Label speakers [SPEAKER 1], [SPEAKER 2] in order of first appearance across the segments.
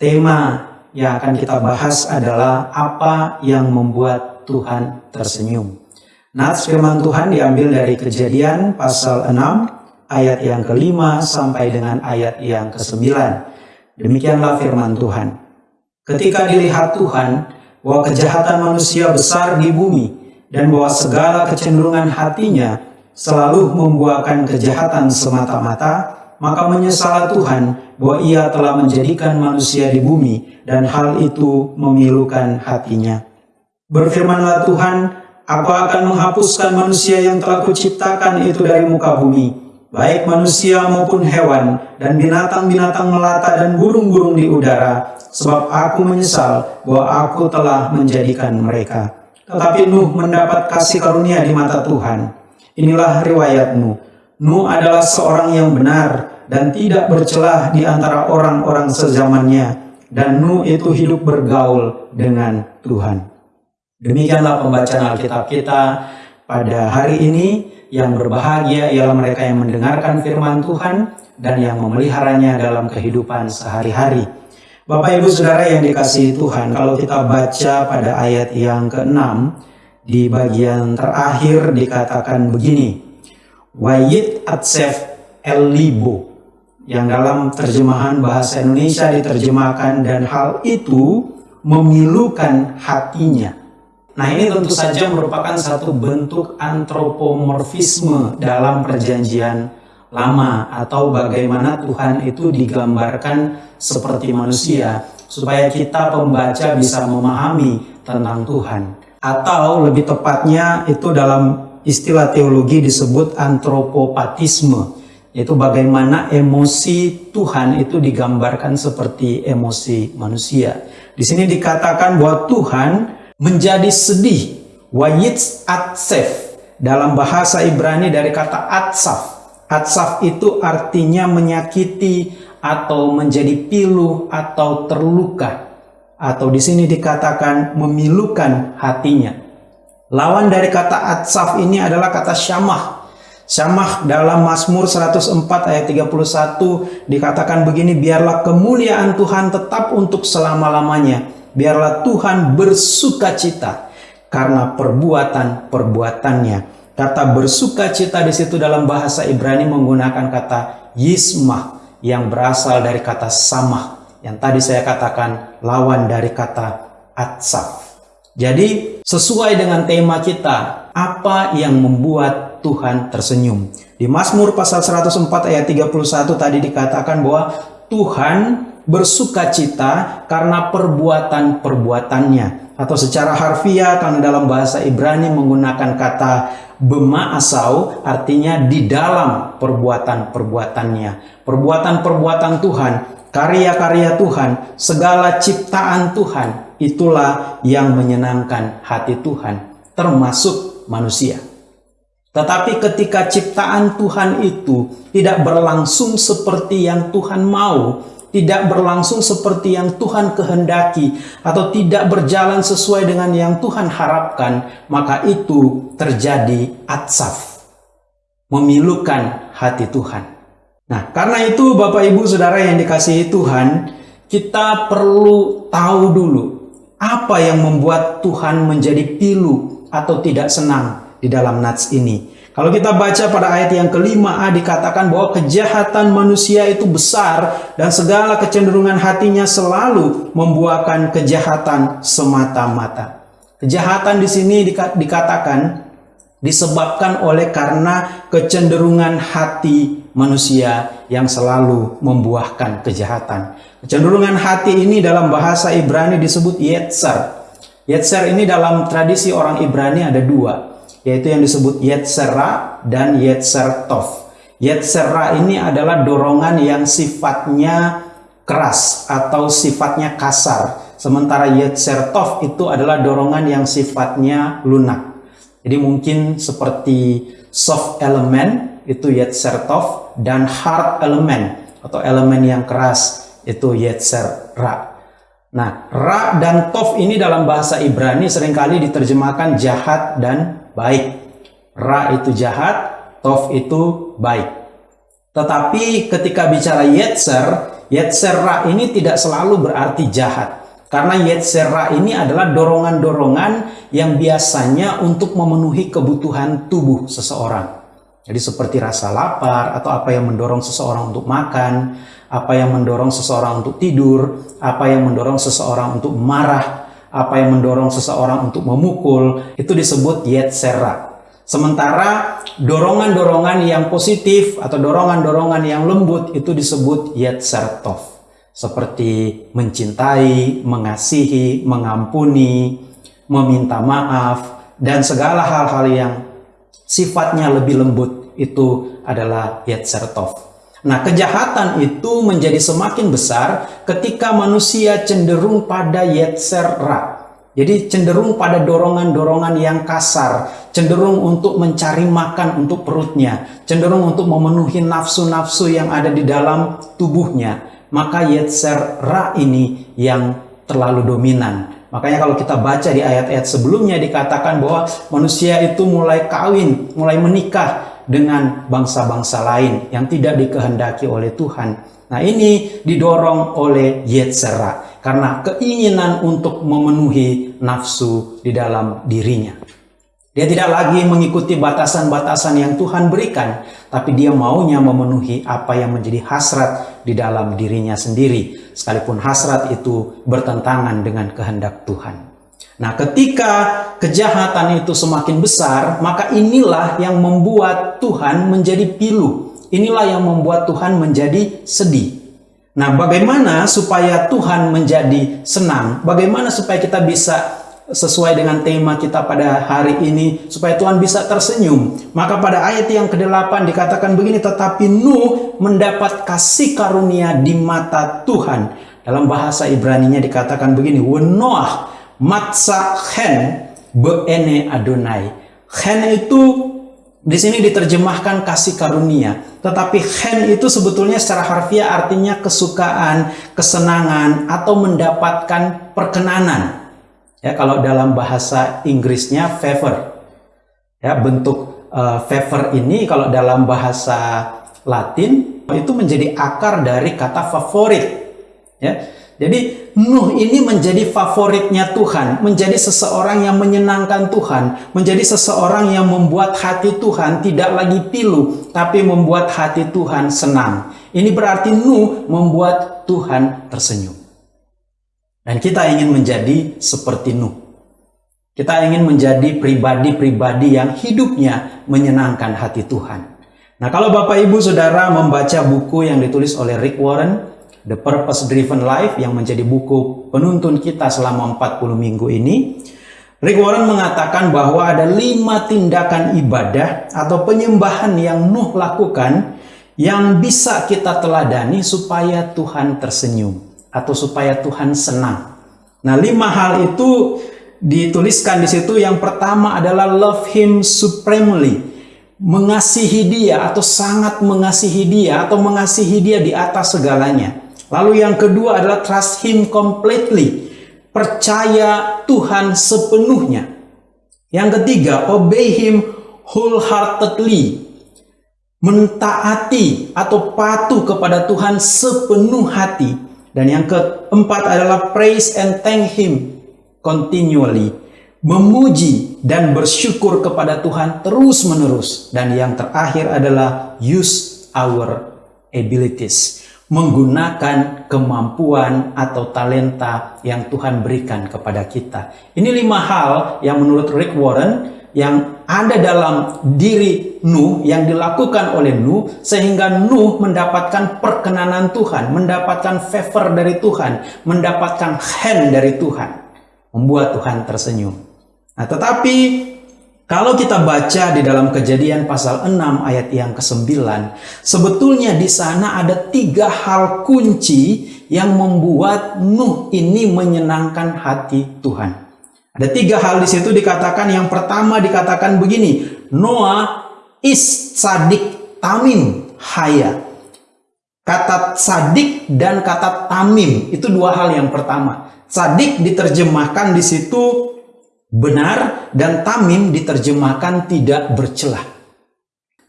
[SPEAKER 1] Tema yang akan kita bahas adalah apa yang membuat Tuhan tersenyum. Nats firman Tuhan diambil dari kejadian pasal 6 ayat yang kelima sampai dengan ayat yang kesembilan. Demikianlah firman Tuhan. Ketika dilihat Tuhan bahwa kejahatan manusia besar di bumi dan bahwa segala kecenderungan hatinya selalu membuahkan kejahatan semata-mata, maka menyesalah Tuhan bahwa ia telah menjadikan manusia di bumi dan hal itu memilukan hatinya. Berfirmanlah Tuhan, aku akan menghapuskan manusia yang telah kuciptakan itu dari muka bumi, baik manusia maupun hewan, dan binatang-binatang melata dan burung-burung di udara, sebab aku menyesal bahwa aku telah menjadikan mereka. Tetapi Nuh mendapat kasih karunia di mata Tuhan. Inilah riwayatmu. Nuh adalah seorang yang benar dan tidak bercelah di antara orang-orang sezamannya. Dan Nuh itu hidup bergaul dengan Tuhan. Demikianlah pembacaan Alkitab kita pada hari ini. Yang berbahagia ialah mereka yang mendengarkan firman Tuhan dan yang memeliharanya dalam kehidupan sehari-hari. Bapak Ibu Saudara yang dikasihi Tuhan, kalau kita baca pada ayat yang ke-6 di bagian terakhir dikatakan begini. Wayit atsef el libo yang dalam terjemahan bahasa Indonesia diterjemahkan dan hal itu memilukan hatinya. Nah ini tentu saja merupakan satu bentuk antropomorfisme dalam perjanjian lama atau bagaimana Tuhan itu digambarkan seperti manusia supaya kita pembaca bisa memahami tentang Tuhan atau lebih tepatnya itu dalam istilah teologi disebut antropopatisme yaitu bagaimana emosi Tuhan itu digambarkan seperti emosi manusia. Di sini dikatakan bahwa Tuhan menjadi sedih, wayitz atsef dalam bahasa Ibrani dari kata atsaf. Atsaf itu artinya menyakiti atau menjadi pilu atau terluka. Atau di sini dikatakan memilukan hatinya. Lawan dari kata atsaf ini adalah kata syamah. Syamah dalam Mazmur 104 ayat 31 dikatakan begini, biarlah kemuliaan Tuhan tetap untuk selama-lamanya. Biarlah Tuhan bersuka cita karena perbuatan-perbuatannya. Kata bersuka cita di situ dalam bahasa Ibrani menggunakan kata yismah yang berasal dari kata samah. Yang tadi saya katakan lawan dari kata atsaf. Jadi sesuai dengan tema kita, apa yang membuat Tuhan tersenyum? Di Mazmur pasal 104 ayat 31 tadi dikatakan bahwa Tuhan bersuka cita karena perbuatan-perbuatannya. Atau secara harfiah karena dalam bahasa Ibrani menggunakan kata bema asau artinya di dalam perbuatan-perbuatannya. Perbuatan-perbuatan Tuhan, karya-karya Tuhan, segala ciptaan Tuhan itulah yang menyenangkan hati Tuhan, termasuk manusia. Tetapi ketika ciptaan Tuhan itu tidak berlangsung seperti yang Tuhan mau, tidak berlangsung seperti yang Tuhan kehendaki, atau tidak berjalan sesuai dengan yang Tuhan harapkan, maka itu terjadi atsaf, memilukan hati Tuhan. Nah, karena itu Bapak Ibu Saudara yang dikasihi Tuhan, kita perlu tahu dulu apa yang membuat Tuhan menjadi pilu atau tidak senang di dalam nats ini? Kalau kita baca pada ayat yang kelima A dikatakan bahwa kejahatan manusia itu besar dan segala kecenderungan hatinya selalu membuahkan kejahatan semata-mata. Kejahatan di sini dikatakan disebabkan oleh karena kecenderungan hati manusia yang selalu membuahkan kejahatan. Kecenderungan hati ini dalam bahasa Ibrani disebut Yetzer. Yetzer ini dalam tradisi orang Ibrani ada dua, yaitu yang disebut Yetzera dan Yetzer Tov. Yetzera ini adalah dorongan yang sifatnya keras atau sifatnya kasar. Sementara Yetzer Tov itu adalah dorongan yang sifatnya lunak. Jadi mungkin seperti soft element itu Yetzer Tov dan hard element atau elemen yang keras itu Yetzer Ra. Nah, Ra dan Tov ini dalam bahasa Ibrani sering kali diterjemahkan jahat dan baik. Ra itu jahat, Tov itu baik. Tetapi ketika bicara Yetzer, Yetzera ini tidak selalu berarti jahat. Karena Yetzera ini adalah dorongan-dorongan yang biasanya untuk memenuhi kebutuhan tubuh seseorang. Jadi seperti rasa lapar atau apa yang mendorong seseorang untuk makan, apa yang mendorong seseorang untuk tidur, apa yang mendorong seseorang untuk marah, apa yang mendorong seseorang untuk memukul, itu disebut Yetzera. Sementara dorongan-dorongan yang positif atau dorongan-dorongan yang lembut itu disebut Yetzertov seperti mencintai, mengasihi, mengampuni, meminta maaf, dan segala hal-hal yang sifatnya lebih lembut itu adalah Yetzertov. Nah, kejahatan itu menjadi semakin besar ketika manusia cenderung pada Yetzerra. Jadi cenderung pada dorongan-dorongan yang kasar, cenderung untuk mencari makan untuk perutnya, cenderung untuk memenuhi nafsu-nafsu yang ada di dalam tubuhnya maka Yetzer Ra ini yang terlalu dominan. Makanya kalau kita baca di ayat-ayat sebelumnya dikatakan bahwa manusia itu mulai kawin, mulai menikah dengan bangsa-bangsa lain yang tidak dikehendaki oleh Tuhan. Nah ini didorong oleh Yetzera karena keinginan untuk memenuhi nafsu di dalam dirinya. Dia tidak lagi mengikuti batasan-batasan yang Tuhan berikan, tapi dia maunya memenuhi apa yang menjadi hasrat di dalam dirinya sendiri, sekalipun hasrat itu bertentangan dengan kehendak Tuhan. Nah, ketika kejahatan itu semakin besar, maka inilah yang membuat Tuhan menjadi pilu. Inilah yang membuat Tuhan menjadi sedih. Nah, bagaimana supaya Tuhan menjadi senang? Bagaimana supaya kita bisa sesuai dengan tema kita pada hari ini supaya Tuhan bisa tersenyum. Maka pada ayat yang ke-8 dikatakan begini, tetapi Nuh mendapat kasih karunia di mata Tuhan. Dalam bahasa Ibrani-nya dikatakan begini, Wenoah matsa hen beene Adonai. Hen itu di sini diterjemahkan kasih karunia. Tetapi hen itu sebetulnya secara harfiah artinya kesukaan, kesenangan, atau mendapatkan perkenanan. Ya, kalau dalam bahasa Inggrisnya favor. Ya, bentuk uh, favor ini kalau dalam bahasa Latin itu menjadi akar dari kata favorit. Ya. Jadi Nuh ini menjadi favoritnya Tuhan, menjadi seseorang yang menyenangkan Tuhan, menjadi seseorang yang membuat hati Tuhan tidak lagi pilu, tapi membuat hati Tuhan senang. Ini berarti Nuh membuat Tuhan tersenyum. Dan kita ingin menjadi seperti Nuh. Kita ingin menjadi pribadi-pribadi yang hidupnya menyenangkan hati Tuhan. Nah kalau Bapak Ibu Saudara membaca buku yang ditulis oleh Rick Warren, The Purpose Driven Life yang menjadi buku penuntun kita selama 40 minggu ini, Rick Warren mengatakan bahwa ada lima tindakan ibadah atau penyembahan yang Nuh lakukan yang bisa kita teladani supaya Tuhan tersenyum atau supaya Tuhan senang. Nah, lima hal itu dituliskan di situ. Yang pertama adalah love him supremely. Mengasihi dia atau sangat mengasihi dia atau mengasihi dia di atas segalanya. Lalu yang kedua adalah trust him completely. Percaya Tuhan sepenuhnya. Yang ketiga, obey him wholeheartedly. Mentaati atau patuh kepada Tuhan sepenuh hati. Dan yang keempat adalah praise and thank him continually. Memuji dan bersyukur kepada Tuhan terus-menerus. Dan yang terakhir adalah use our abilities. Menggunakan kemampuan atau talenta yang Tuhan berikan kepada kita. Ini lima hal yang menurut Rick Warren yang ada dalam diri Nuh yang dilakukan oleh Nuh sehingga Nuh mendapatkan perkenanan Tuhan, mendapatkan favor dari Tuhan, mendapatkan hand dari Tuhan, membuat Tuhan tersenyum. Nah, tetapi kalau kita baca di dalam kejadian pasal 6 ayat yang ke-9, sebetulnya di sana ada tiga hal kunci yang membuat Nuh ini menyenangkan hati Tuhan. Ada tiga hal di situ dikatakan. Yang pertama dikatakan begini, Noah is sadik tamim haya. Kata sadik dan kata tamim itu dua hal yang pertama. Sadik diterjemahkan di situ benar dan tamim diterjemahkan tidak bercelah.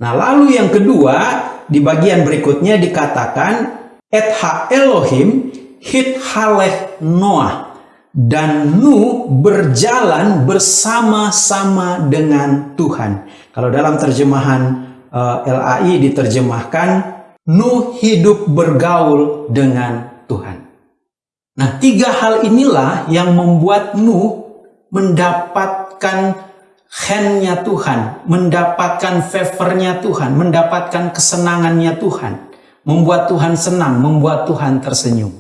[SPEAKER 1] Nah, lalu yang kedua di bagian berikutnya dikatakan Et ha Elohim hit haleh Noah dan Nu berjalan bersama-sama dengan Tuhan. Kalau dalam terjemahan uh, eh, LAI diterjemahkan Nu hidup bergaul dengan Tuhan. Nah, tiga hal inilah yang membuat Nu mendapatkan handnya Tuhan, mendapatkan favornya Tuhan, mendapatkan kesenangannya Tuhan, membuat Tuhan senang, membuat Tuhan tersenyum.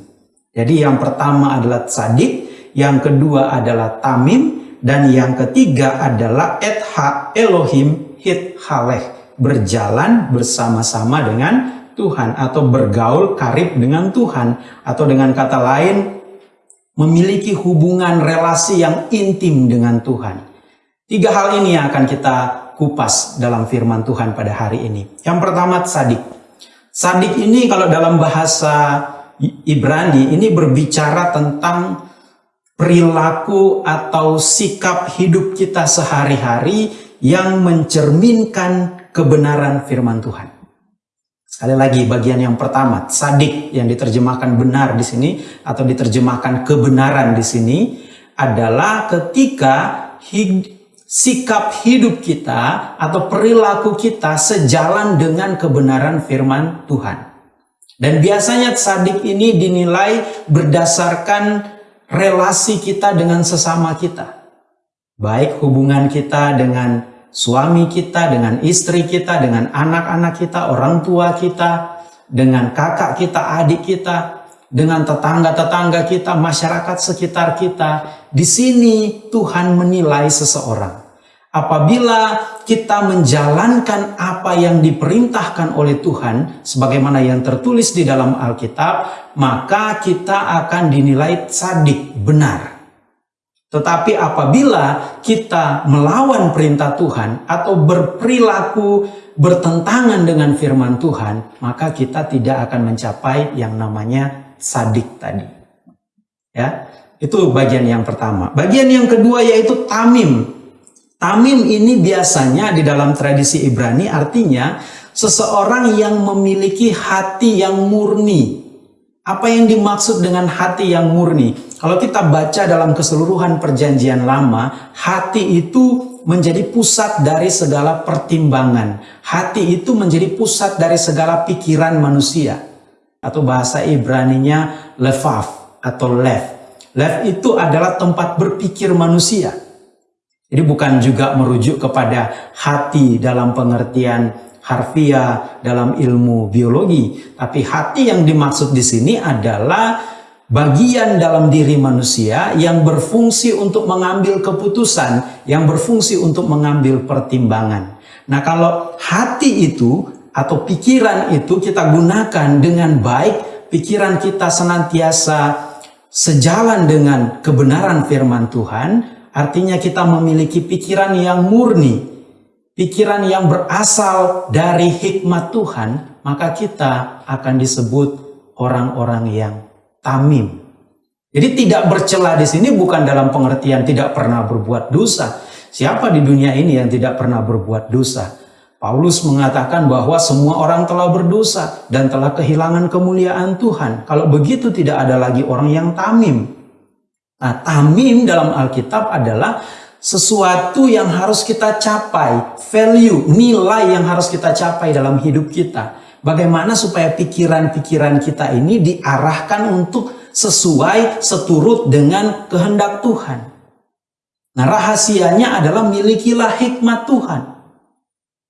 [SPEAKER 1] Jadi yang pertama adalah sadik, yang kedua adalah tamim, dan yang ketiga adalah etha Elohim hit haleh, berjalan bersama-sama dengan Tuhan atau bergaul karib dengan Tuhan atau dengan kata lain memiliki hubungan relasi yang intim dengan Tuhan. Tiga hal ini yang akan kita kupas dalam firman Tuhan pada hari ini. Yang pertama sadik. Sadik ini kalau dalam bahasa Ibrani ini berbicara tentang perilaku atau sikap hidup kita sehari-hari yang mencerminkan kebenaran firman Tuhan. Sekali lagi bagian yang pertama, sadik yang diterjemahkan benar di sini atau diterjemahkan kebenaran di sini adalah ketika sikap hidup kita atau perilaku kita sejalan dengan kebenaran firman Tuhan. Dan biasanya sadik ini dinilai berdasarkan relasi kita dengan sesama kita. Baik hubungan kita dengan suami kita, dengan istri kita, dengan anak-anak kita, orang tua kita, dengan kakak kita, adik kita, dengan tetangga-tetangga kita, masyarakat sekitar kita. Di sini Tuhan menilai seseorang. Apabila kita menjalankan apa yang diperintahkan oleh Tuhan, sebagaimana yang tertulis di dalam Alkitab, maka kita akan dinilai sadik, benar. Tetapi apabila kita melawan perintah Tuhan atau berperilaku bertentangan dengan firman Tuhan, maka kita tidak akan mencapai yang namanya sadik tadi. Ya, itu bagian yang pertama. Bagian yang kedua yaitu tamim. Tamim ini biasanya di dalam tradisi Ibrani artinya seseorang yang memiliki hati yang murni. Apa yang dimaksud dengan hati yang murni? Kalau kita baca dalam keseluruhan perjanjian lama, hati itu menjadi pusat dari segala pertimbangan. Hati itu menjadi pusat dari segala pikiran manusia. Atau bahasa Ibraninya lefaf atau lev. Lev itu adalah tempat berpikir manusia. Jadi bukan juga merujuk kepada hati dalam pengertian harfiah dalam ilmu biologi, tapi hati yang dimaksud di sini adalah bagian dalam diri manusia yang berfungsi untuk mengambil keputusan, yang berfungsi untuk mengambil pertimbangan. Nah, kalau hati itu atau pikiran itu kita gunakan dengan baik, pikiran kita senantiasa sejalan dengan kebenaran firman Tuhan, Artinya kita memiliki pikiran yang murni, pikiran yang berasal dari hikmat Tuhan, maka kita akan disebut orang-orang yang tamim. Jadi tidak bercela di sini bukan dalam pengertian tidak pernah berbuat dosa. Siapa di dunia ini yang tidak pernah berbuat dosa? Paulus mengatakan bahwa semua orang telah berdosa dan telah kehilangan kemuliaan Tuhan. Kalau begitu tidak ada lagi orang yang tamim. Nah, tamim dalam Alkitab adalah sesuatu yang harus kita capai, value, nilai yang harus kita capai dalam hidup kita. Bagaimana supaya pikiran-pikiran kita ini diarahkan untuk sesuai, seturut dengan kehendak Tuhan. Nah, rahasianya adalah milikilah hikmat Tuhan.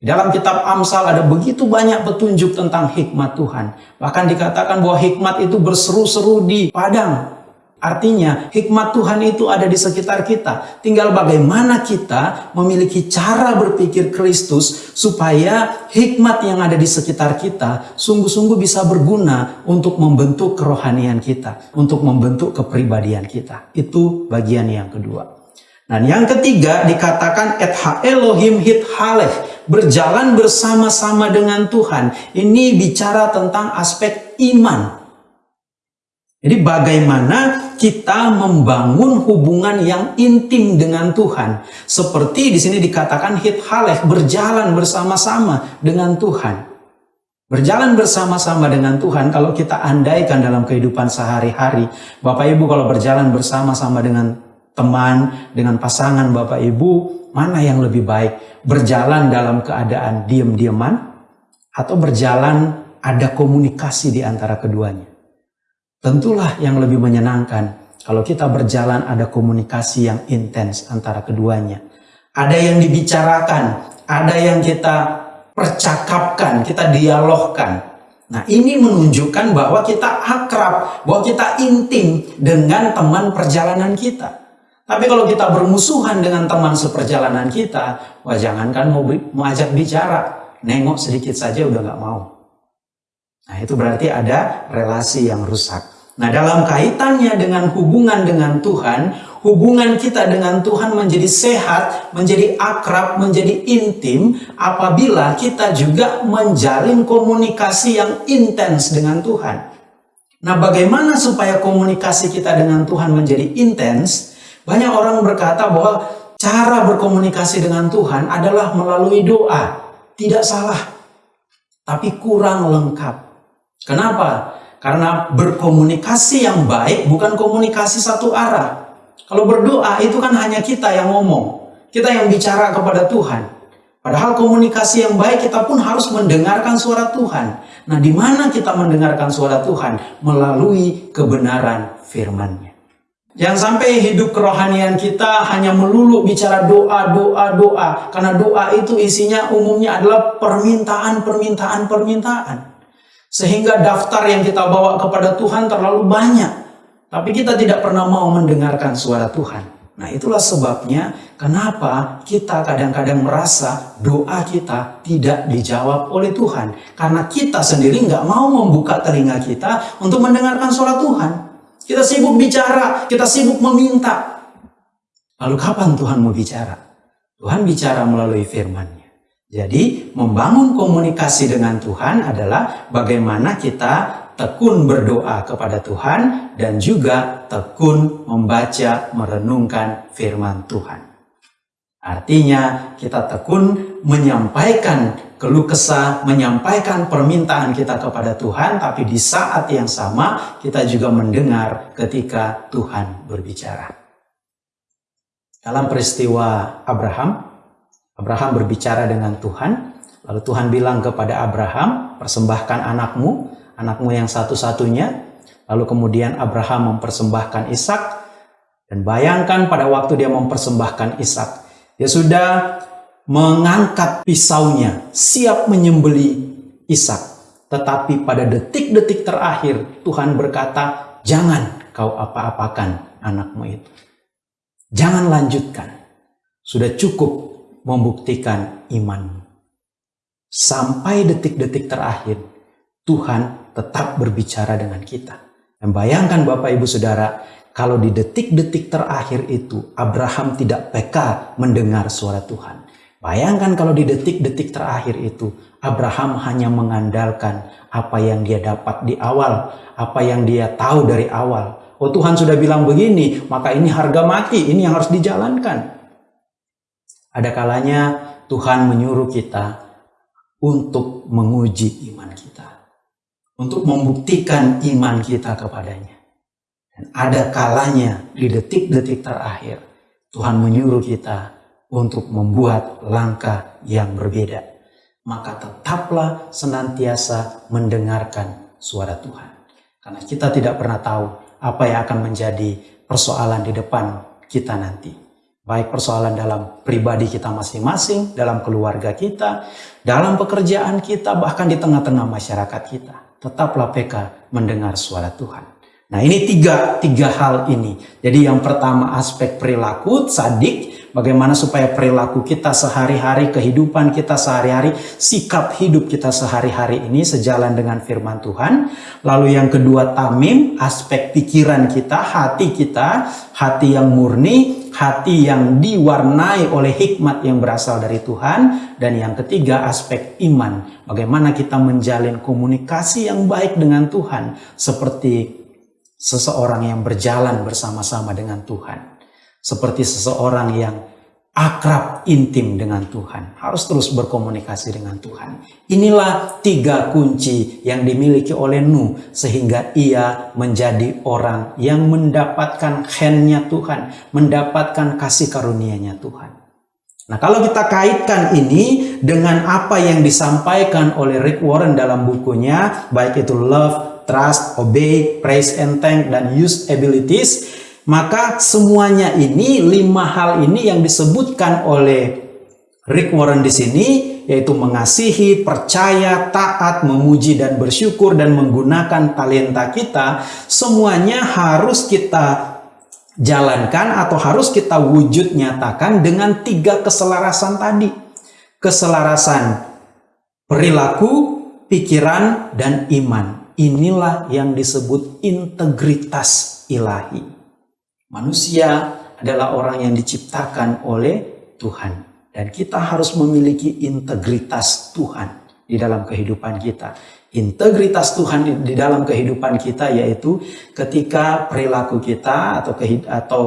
[SPEAKER 1] Dalam kitab Amsal ada begitu banyak petunjuk tentang hikmat Tuhan. Bahkan dikatakan bahwa hikmat itu berseru-seru di padang. Artinya hikmat Tuhan itu ada di sekitar kita. Tinggal bagaimana kita memiliki cara berpikir Kristus supaya hikmat yang ada di sekitar kita sungguh-sungguh bisa berguna untuk membentuk kerohanian kita. Untuk membentuk kepribadian kita. Itu bagian yang kedua. Dan yang ketiga dikatakan et ha Elohim hit haleh. Berjalan bersama-sama dengan Tuhan. Ini bicara tentang aspek iman jadi bagaimana kita membangun hubungan yang intim dengan Tuhan. Seperti di sini dikatakan hit haleh berjalan bersama-sama dengan Tuhan. Berjalan bersama-sama dengan Tuhan, kalau kita andaikan dalam kehidupan sehari-hari, Bapak Ibu kalau berjalan bersama-sama dengan teman, dengan pasangan Bapak Ibu, mana yang lebih baik? Berjalan dalam keadaan diam-diaman atau berjalan ada komunikasi di antara keduanya? Tentulah yang lebih menyenangkan kalau kita berjalan ada komunikasi yang intens antara keduanya. Ada yang dibicarakan, ada yang kita percakapkan, kita dialogkan. Nah ini menunjukkan bahwa kita akrab, bahwa kita intim dengan teman perjalanan kita. Tapi kalau kita bermusuhan dengan teman seperjalanan kita, wah jangankan mau, mau ajak bicara, nengok sedikit saja udah nggak mau. Nah itu berarti ada relasi yang rusak. Nah dalam kaitannya dengan hubungan dengan Tuhan, hubungan kita dengan Tuhan menjadi sehat, menjadi akrab, menjadi intim apabila kita juga menjalin komunikasi yang intens dengan Tuhan. Nah, bagaimana supaya komunikasi kita dengan Tuhan menjadi intens? Banyak orang berkata bahwa cara berkomunikasi dengan Tuhan adalah melalui doa. Tidak salah, tapi kurang lengkap. Kenapa? Karena berkomunikasi yang baik bukan komunikasi satu arah. Kalau berdoa itu kan hanya kita yang ngomong. Kita yang bicara kepada Tuhan. Padahal komunikasi yang baik kita pun harus mendengarkan suara Tuhan. Nah di mana kita mendengarkan suara Tuhan? Melalui kebenaran firman-Nya. Jangan sampai hidup kerohanian kita hanya melulu bicara doa, doa, doa. Karena doa itu isinya umumnya adalah permintaan, permintaan, permintaan. Sehingga daftar yang kita bawa kepada Tuhan terlalu banyak. Tapi kita tidak pernah mau mendengarkan suara Tuhan. Nah itulah sebabnya kenapa kita kadang-kadang merasa doa kita tidak dijawab oleh Tuhan. Karena kita sendiri nggak mau membuka telinga kita untuk mendengarkan suara Tuhan. Kita sibuk bicara, kita sibuk meminta. Lalu kapan Tuhan mau bicara? Tuhan bicara melalui firman-Nya. Jadi membangun komunikasi dengan Tuhan adalah bagaimana kita tekun berdoa kepada Tuhan dan juga tekun membaca merenungkan firman Tuhan. Artinya kita tekun menyampaikan keluh kesah, menyampaikan permintaan kita kepada Tuhan, tapi di saat yang sama kita juga mendengar ketika Tuhan berbicara. Dalam peristiwa Abraham, Abraham berbicara dengan Tuhan, lalu Tuhan bilang kepada Abraham, persembahkan anakmu, anakmu yang satu-satunya. Lalu kemudian Abraham mempersembahkan Ishak dan bayangkan pada waktu dia mempersembahkan Ishak, dia sudah mengangkat pisaunya, siap menyembeli Ishak. Tetapi pada detik-detik terakhir Tuhan berkata, "Jangan kau apa-apakan anakmu itu. Jangan lanjutkan. Sudah cukup membuktikan imanmu." Sampai detik-detik terakhir Tuhan tetap berbicara dengan kita. Dan bayangkan Bapak Ibu Saudara, kalau di detik-detik terakhir itu Abraham tidak peka mendengar suara Tuhan. Bayangkan kalau di detik-detik terakhir itu Abraham hanya mengandalkan apa yang dia dapat di awal, apa yang dia tahu dari awal. Oh Tuhan sudah bilang begini, maka ini harga mati, ini yang harus dijalankan. Ada kalanya Tuhan menyuruh kita untuk menguji iman kita untuk membuktikan iman kita kepadanya. Dan ada kalanya di detik-detik terakhir Tuhan menyuruh kita untuk membuat langkah yang berbeda. Maka tetaplah senantiasa mendengarkan suara Tuhan. Karena kita tidak pernah tahu apa yang akan menjadi persoalan di depan kita nanti. Baik persoalan dalam pribadi kita masing-masing, dalam keluarga kita, dalam pekerjaan kita, bahkan di tengah-tengah masyarakat kita tetaplah peka mendengar suara Tuhan. Nah ini tiga, tiga hal ini. Jadi yang pertama aspek perilaku, sadik, bagaimana supaya perilaku kita sehari-hari, kehidupan kita sehari-hari, sikap hidup kita sehari-hari ini sejalan dengan firman Tuhan. Lalu yang kedua tamim, aspek pikiran kita, hati kita, hati yang murni, hati yang diwarnai oleh hikmat yang berasal dari Tuhan. Dan yang ketiga aspek iman. Bagaimana kita menjalin komunikasi yang baik dengan Tuhan. Seperti seseorang yang berjalan bersama-sama dengan Tuhan. Seperti seseorang yang akrab intim dengan Tuhan, harus terus berkomunikasi dengan Tuhan. Inilah tiga kunci yang dimiliki oleh Nuh sehingga ia menjadi orang yang mendapatkan khennya Tuhan, mendapatkan kasih karunia-Nya Tuhan. Nah, kalau kita kaitkan ini dengan apa yang disampaikan oleh Rick Warren dalam bukunya, baik itu Love, Trust, Obey, Praise and Thank, dan Use Abilities, maka semuanya ini, lima hal ini yang disebutkan oleh Rick Warren di sini, yaitu mengasihi, percaya, taat, memuji, dan bersyukur, dan menggunakan talenta kita, semuanya harus kita jalankan atau harus kita wujud nyatakan dengan tiga keselarasan tadi. Keselarasan perilaku, pikiran, dan iman. Inilah yang disebut integritas ilahi. Manusia adalah orang yang diciptakan oleh Tuhan. Dan kita harus memiliki integritas Tuhan di dalam kehidupan kita. Integritas Tuhan di dalam kehidupan kita yaitu ketika perilaku kita atau atau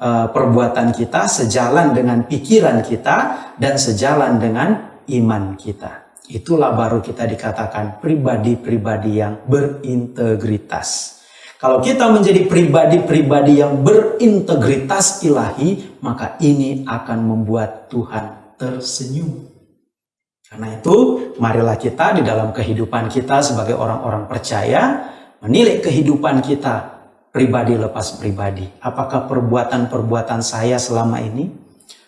[SPEAKER 1] uh, perbuatan kita sejalan dengan pikiran kita dan sejalan dengan iman kita. Itulah baru kita dikatakan pribadi-pribadi yang berintegritas. Kalau kita menjadi pribadi-pribadi yang berintegritas ilahi, maka ini akan membuat Tuhan tersenyum. Karena itu, marilah kita di dalam kehidupan kita sebagai orang-orang percaya, menilai kehidupan kita pribadi lepas pribadi. Apakah perbuatan-perbuatan saya selama ini?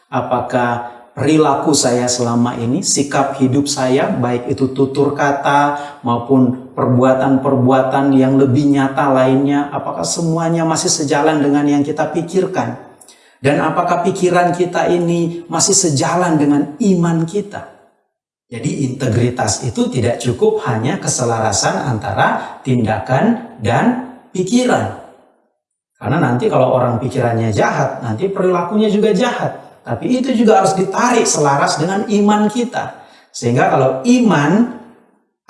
[SPEAKER 1] Apakah perilaku saya selama ini, sikap hidup saya, baik itu tutur kata maupun perbuatan-perbuatan yang lebih nyata lainnya, apakah semuanya masih sejalan dengan yang kita pikirkan? Dan apakah pikiran kita ini masih sejalan dengan iman kita? Jadi integritas itu tidak cukup hanya keselarasan antara tindakan dan pikiran. Karena nanti kalau orang pikirannya jahat, nanti perilakunya juga jahat. Tapi itu juga harus ditarik selaras dengan iman kita. Sehingga kalau iman,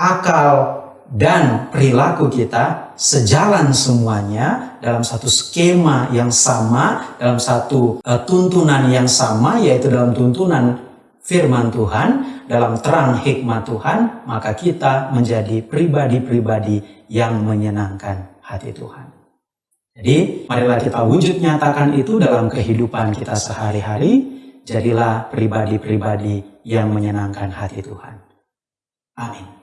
[SPEAKER 1] akal, dan perilaku kita sejalan semuanya dalam satu skema yang sama, dalam satu uh, tuntunan yang sama, yaitu dalam tuntunan firman Tuhan, dalam terang hikmat Tuhan, maka kita menjadi pribadi-pribadi yang menyenangkan hati Tuhan. Jadi, marilah kita wujud nyatakan itu dalam kehidupan kita sehari-hari. Jadilah pribadi-pribadi yang menyenangkan hati Tuhan. Amin.